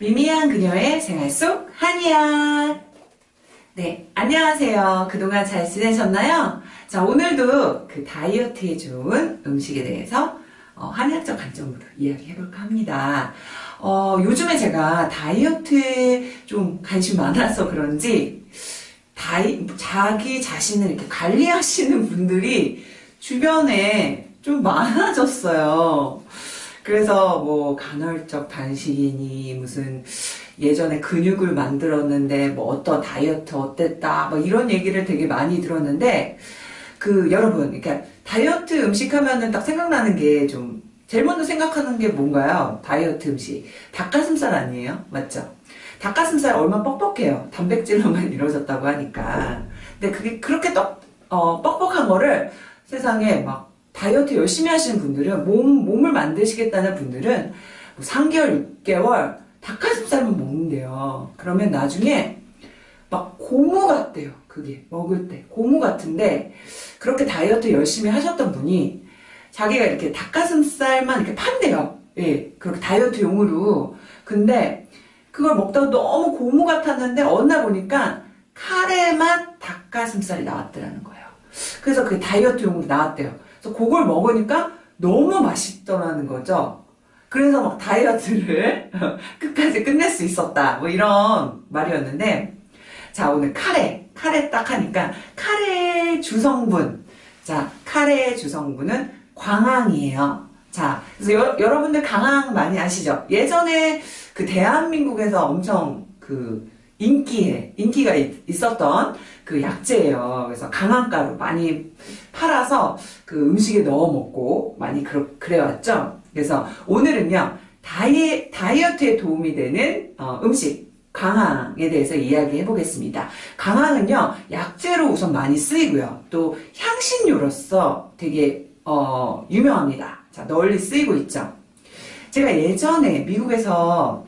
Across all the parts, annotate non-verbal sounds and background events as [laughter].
미미한 그녀의 생활 속 한이야. 네, 안녕하세요. 그동안 잘 지내셨나요? 자, 오늘도 그 다이어트에 좋은 음식에 대해서 어, 한의학적 관점으로 이야기해볼까 합니다. 어, 요즘에 제가 다이어트에 좀 관심 많아서 그런지 다이, 자기 자신을 이렇게 관리하시는 분들이 주변에 좀 많아졌어요. 그래서 뭐 간헐적 단식이니 무슨 예전에 근육을 만들었는데 뭐 어떤 다이어트 어땠다 뭐 이런 얘기를 되게 많이 들었는데 그 여러분 그러니까 다이어트 음식 하면은 딱 생각나는 게 좀 제일 먼저 생각하는 게 뭔가요? 다이어트 음식 닭가슴살 아니에요? 맞죠? 닭가슴살 얼마나 뻑뻑해요. 단백질로만 [laughs] 이루어졌다고 하니까. 근데 그게 그렇게 떡, 어, 뻑뻑한 거를 세상에 막 다이어트 열심히 하시는 분들은 몸, 몸을 만드시겠다는 분들은 3개월, 뭐 6개월 닭가슴살만 먹는데요. 그러면 나중에 막 고무 같대요. 그게 먹을 때 고무 같은데 그렇게 다이어트 열심히 하셨던 분이 자기가 이렇게 닭가슴살만 이렇게 판대요. 예, 그렇게 다이어트용으로. 근데 그걸 먹다가 너무 고무 같았는데 어느 날 보니까 카레만 닭가슴살이 나왔더라는 거예요. 그래서 그게 다이어트용으로 나왔대요. 그래서 그걸 먹으니까 너무 맛있더라는 거죠. 그래서 막 다이어트를 [laughs] 끝까지 끝낼 수 있었다. 뭐 이런 말이었는데 자 오늘 카레 카레 딱 하니까 카레 주성분 자 카레 주성분은 광항이에요. 자 그래서 여, 여러분들 강황 많이 아시죠? 예전에 그 대한민국에서 엄청 그 인기에 인기가 있 었던 그 약재예요. 그래서 강황가루 많이 팔아서 그 음식에 넣어 먹고 많이 그러, 그래왔죠. 그래서 오늘은요 다이, 다이어트에 도움이 되는 어, 음식 강황에 대해서 이야기해 보겠습니다. 강황은요 약재로 우선 많이 쓰이고요. 또 향신료로서 되게 어, 유명합니다. 자 널리 쓰이고 있죠. 제가 예전에 미국에서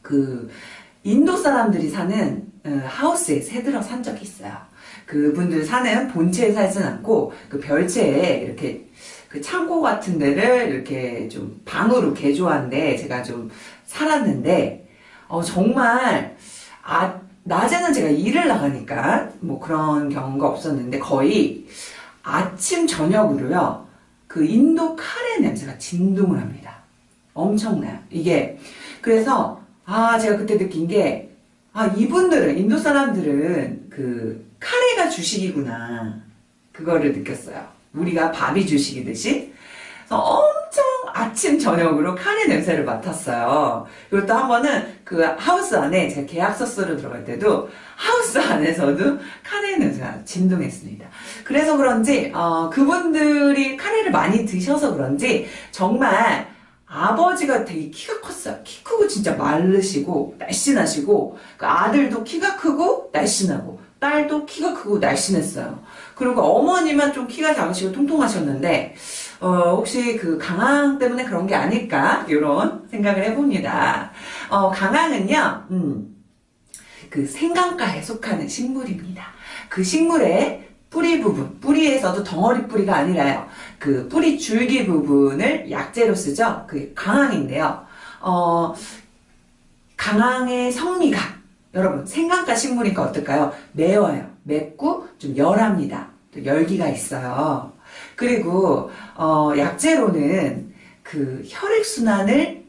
그 인도 사람들이 사는 어, 하우스에 새들어 산 적이 있어요. 그분들 사는 본체에 살진 않고 그 별채에 이렇게 그 창고 같은 데를 이렇게 좀 방으로 개조한데 제가 좀 살았는데 어 정말 아 낮에는 제가 일을 나가니까 뭐 그런 경우가 없었는데 거의 아침 저녁으로요 그 인도 카레 냄새가 진동을 합니다. 엄청나요. 이게 그래서 아, 제가 그때 느낀 게, 아, 이분들은, 인도 사람들은 그, 카레가 주식이구나. 그거를 느꼈어요. 우리가 밥이 주식이듯이. 그래서 엄청 아침, 저녁으로 카레 냄새를 맡았어요. 그리고 또 한 번은 그 하우스 안에 제가 계약서 쓰러 들어갈 때도 하우스 안에서도 카레 냄새가 진동했습니다. 그래서 그런지, 어, 그분들이 카레를 많이 드셔서 그런지 정말 아버지가 되게 키가 컸어요. 키 크고 진짜 마르시고 날씬하시고 그 아들도 키가 크고 날씬하고 딸도 키가 크고 날씬했어요. 그리고 어머니만 좀 키가 작으시고 통통하셨는데 어, 혹시 그 강황 때문에 그런 게 아닐까 이런 생각을 해봅니다. 어, 강황은요. 음, 그 생강가에 속하는 식물입니다. 그 식물의 뿌리 부분, 뿌리에서도 덩어리 뿌리가 아니라요. 그 뿌리 줄기 부분을 약재로 쓰죠. 그 강황인데요. 어, 강황의 성미가 여러분 생강가 식물이니까 어떨까요? 매워요. 맵고 좀 열합니다. 또 열기가 있어요. 그리고 어, 약재로는 그 혈액순환을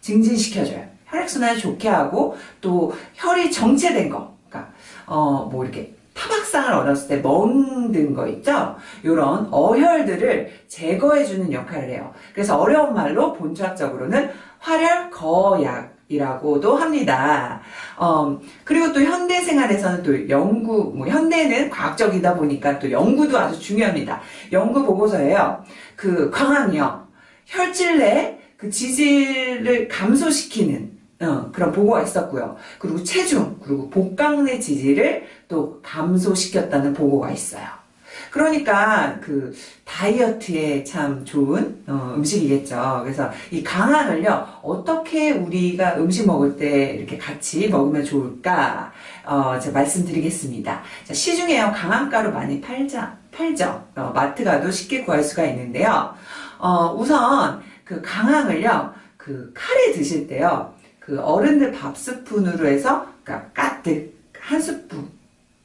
증진시켜줘요. 혈액순환을 좋게 하고 또 혈이 정체된 거, 그러니까 어, 뭐 이렇게 타박상을 얻었을 때 멍든 거 있죠? 이런 어혈들을 제거해주는 역할을 해요. 그래서 어려운 말로 본초학적으로는 활혈거약 이라고도 합니다. 어, 그리고 또 현대 생활에서는 또 연구, 뭐 현대는 과학적이다 보니까 또 연구도 아주 중요합니다. 연구 보고서에요. 그 광항이요. 혈질 내 그 지질을 감소시키는 어, 그런 보고가 있었고요. 그리고 체중, 그리고 복강내 지지를 또 감소시켰다는 보고가 있어요. 그러니까 그 다이어트에 참 좋은 어, 음식이겠죠. 그래서 이 강황을요 어떻게 우리가 음식 먹을 때 이렇게 같이 먹으면 좋을까 어, 제가 말씀드리겠습니다. 자, 시중에요 강황가루 많이 팔자 팔죠. 어, 마트 가도 쉽게 구할 수가 있는데요. 어, 우선 그 강황을요 그 카레 드실 때요 그 어른들 밥 스푼으로 해서 그러니까 가득 한 스푼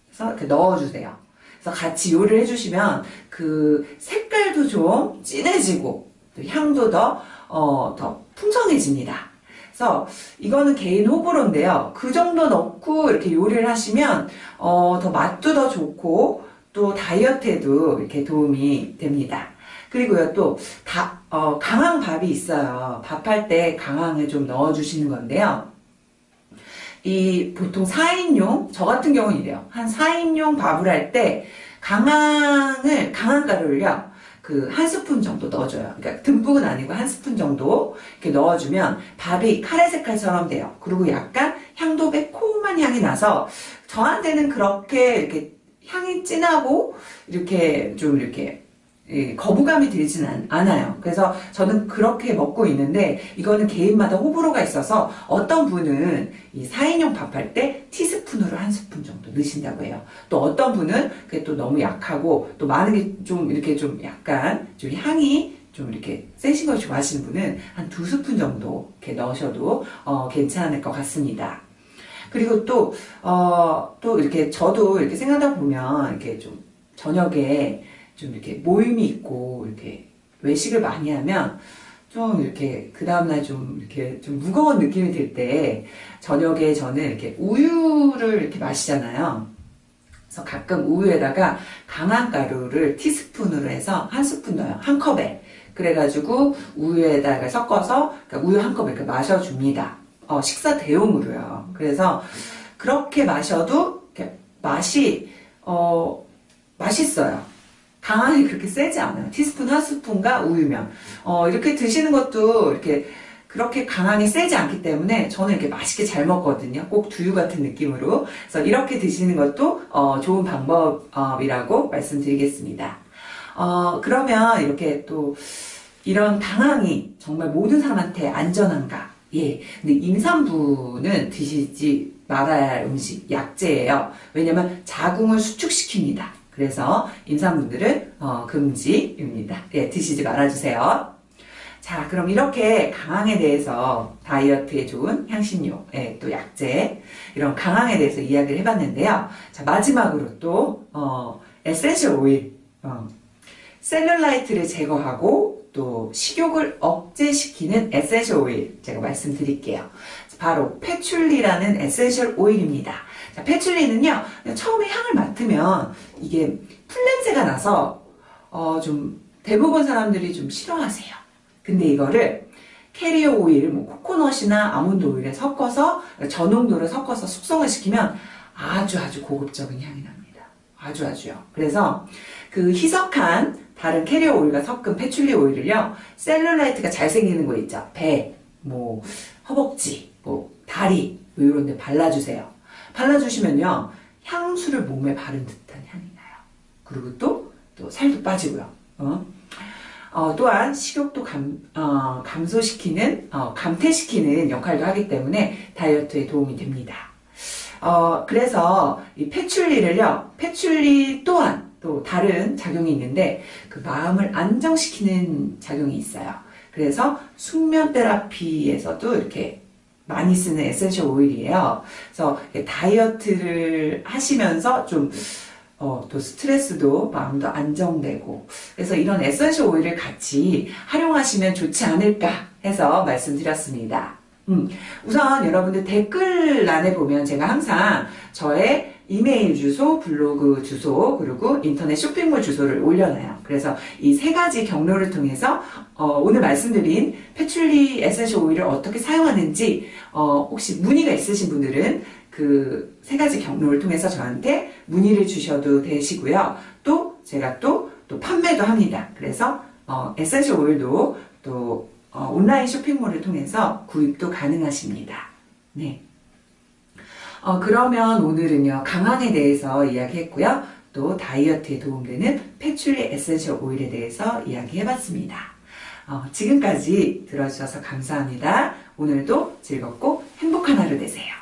해서 이렇게 넣어주세요. 그래서 같이 요리를 해주시면 그 색깔도 좀 진해지고 또 향도 더, 어, 더 풍성해집니다. 그래서 이거는 개인 호불호인데요. 그 정도 넣고 이렇게 요리를 하시면 어, 더 맛도 더 좋고 또 다이어트에도 이렇게 도움이 됩니다. 그리고요 또 다, 어, 강황 밥이 있어요. 밥할 때 강황을 좀 넣어주시는 건데요. 이 보통 4인용, 저 같은 경우는 이래요. 한 4인용 밥을 할 때 강황을, 강황가루를요, 그 한 스푼 정도 넣어줘요. 그러니까 듬뿍은 아니고 한 스푼 정도 이렇게 넣어주면 밥이 카레 색깔처럼 돼요. 그리고 약간 향도 매콤한 향이 나서 저한테는 그렇게 이렇게 향이 진하고 이렇게 좀 이렇게 예, 거부감이 않, 않아요. 그래서 저는 그렇게 먹고 있는데 이거는 개인마다 호불호가 있어서 어떤 분은 이 4인용 밥할 때 티스푼으로 한 스푼 정도 넣으신다고 해요. 또 어떤 분은 그게 또 너무 약하고 또 많은 게 좀 이렇게 좀 약간 좀 향이 좀 이렇게 세신 걸 좋아하시는 분은 한 두 스푼 정도 이렇게 넣으셔도 어, 괜찮을 것 같습니다. 그리고 또, 어, 또 이렇게 저도 이렇게 생각하다 보면 이렇게 좀 저녁에 좀 이렇게 모임이 있고 이렇게 외식을 많이 하면 좀 이렇게 그 다음날 좀 이렇게 좀 무거운 느낌이 들 때 저녁에 저는 이렇게 우유를 이렇게 마시잖아요. 그래서 가끔 우유에다가 강한 가루를 티스푼으로 해서 한 스푼 넣어요. 한 컵에. 그래가지고 우유에다가 섞어서 그러니까 우유 한 컵을 이렇게 마셔줍니다. 어, 식사 대용으로요. 그래서 그렇게 마셔도 맛이 어, 맛있어요. 강한이 그렇게 세지 않아요. 티스푼 한 스푼과 우유면. 어, 이렇게 드시는 것도 이렇게 그렇게 강한이 세지 않기 때문에 저는 이렇게 맛있게 잘 먹거든요. 꼭 두유 같은 느낌으로. 그래서 이렇게 드시는 것도 어, 좋은 방법이라고 말씀드리겠습니다. 어, 그러면 이렇게 또 이런 강황이 정말 모든 사람한테 안전한가? 예. 근데 임산부는 드시지 말아야 할 음식, 약재예요. 왜냐면 자궁을 수축시킵니다. 그래서 임산부들은 어, 금지입니다. 예, 드시지 말아주세요. 자, 그럼 이렇게 강황에 대해서 다이어트에 좋은 향신료, 예, 또 약재, 이런 강황에 대해서 이야기를 해봤는데요. 자, 마지막으로 또, 어, 에센셜 오일, 어, 셀룰라이트를 제거하고 또 식욕을 억제시키는 essential oil 제가 말씀드릴게요. 바로 patchouli라는 essential oil입니다. 자, patchouli는요 처음에 향을 맡으면 이게 풀냄새가 나서 어, 좀 대부분 사람들이 좀 싫어하세요. 근데 이거를 carrier oil, 뭐 코코넛이나 아몬드 오일에 섞어서 전홍도를 섞어서 숙성을 시키면 아주 아주 고급적인 향이 납니다. 아주 아주요. 그래서 그 희석한 다른 캐리어 오일과 섞은 패출리 오일을요 셀룰라이트가 잘 생기는 거 있죠 배, 뭐 허벅지, 뭐 다리 뭐 이런 데 발라주세요 발라주시면요 향수를 몸에 바른 듯한 향이 나요 그리고 또, 또 살도 빠지고요 어? 어, 또한 식욕도 감, 어, 감소시키는 어, 감퇴시키는 역할도 하기 때문에 다이어트에 도움이 됩니다 어, 그래서 이 patchouli를요 patchouli 또한 또 다른 작용이 있는데 그 마음을 안정시키는 작용이 있어요. 그래서 숙면 therapy에서도 이렇게 많이 쓰는 essential oil이에요. 그래서 다이어트를 하시면서 좀 어, 또 스트레스도 마음도 안정되고 그래서 이런 essential oil을 같이 활용하시면 좋지 않을까 해서 말씀드렸습니다. 음, 우선 여러분들 댓글란에 보면 제가 항상 저의 이메일 주소, 블로그 주소, 그리고 인터넷 쇼핑몰 주소를 올려놔요. 그래서 이 세 가지 경로를 통해서 어, 오늘 말씀드린 patchouli essential oil을 어떻게 사용하는지 어, 혹시 문의가 있으신 분들은 그 세 가지 경로를 통해서 저한테 문의를 주셔도 되시고요. 또 제가 또, 또 판매도 합니다. 그래서 어, essential oil도 또 어, 온라인 쇼핑몰을 통해서 구입도 가능하십니다. 네. 어, 그러면 오늘은요, 강황에 대해서 이야기했고요. 또 다이어트에 도움되는 patchouli essential oil에 대해서 이야기해봤습니다. 어, 지금까지 들어주셔서 감사합니다. 오늘도 즐겁고 행복한 하루 되세요.